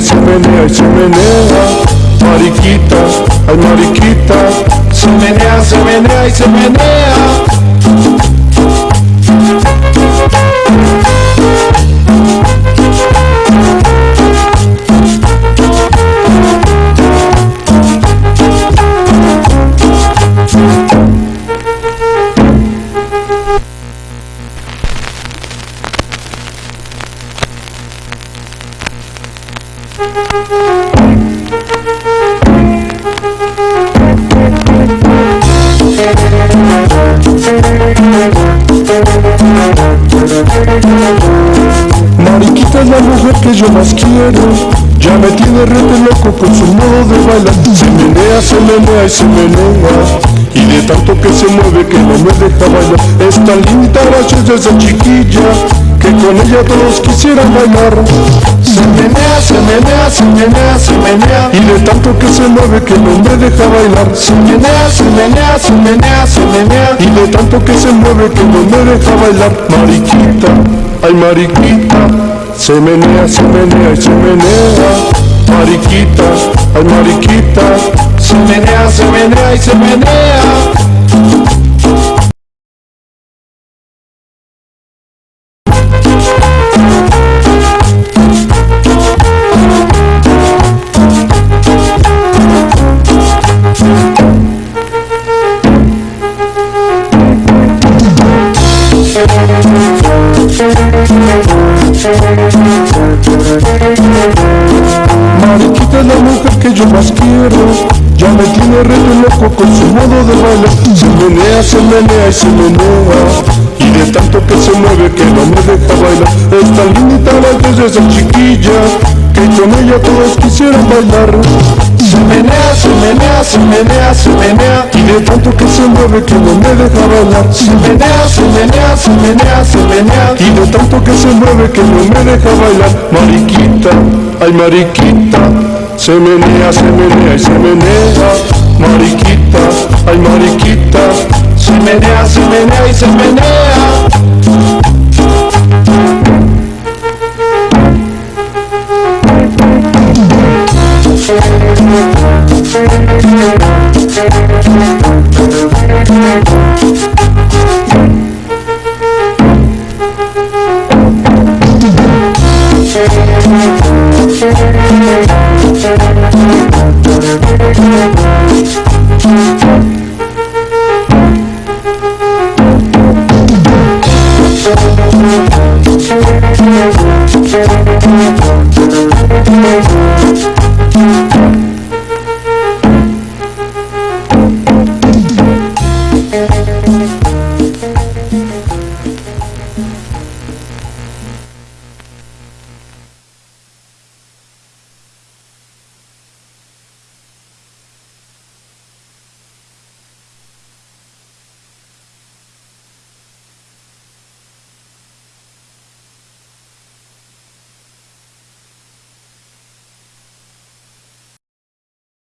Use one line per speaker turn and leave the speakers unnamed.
se menea y se menea. Mariquita, ay mariquita, se menea, se menea y se menea. Mariquita es la mujer que yo más quiero. Ya me tiene rete loco con su modo de bailar. Se menea, se menea y se menea. Y de tanto que se mueve que no me deja bailar. Es tan linda graciosa esa chiquilla Que con ella todos quisieran bailar. Se menea, menea, se menea, se menea Y de tanto que se mueve que no me deja bailar. Se menea, se menea, se menea, se menea Y de tanto que se mueve que no me deja bailar. Mariquita, ay mariquita. Se menea, se menea y se menea. Mariquita, ay mariquita. Se menea, se menea y se menea Mariquita es la mujer que yo más quiero. Ya me tiene re loco con su modo de bailar. Se menea, se menea y se menea. Y de tanto que se mueve que no me deja bailar. Es tan linda graciosa esa chiquilla Que con ella todos quisieran bailar Se menea, se menea, se menea, se menea. Y de tanto que se mueve que no me deja bailar. Se menea, se menea, se menea, se menea. Y de tanto que se mueve que no me deja bailar. Mariquita, ay mariquita. Se menea, se menea y se menea. Mariquita, ay mariquita. Se menea, se menea y se menea Thank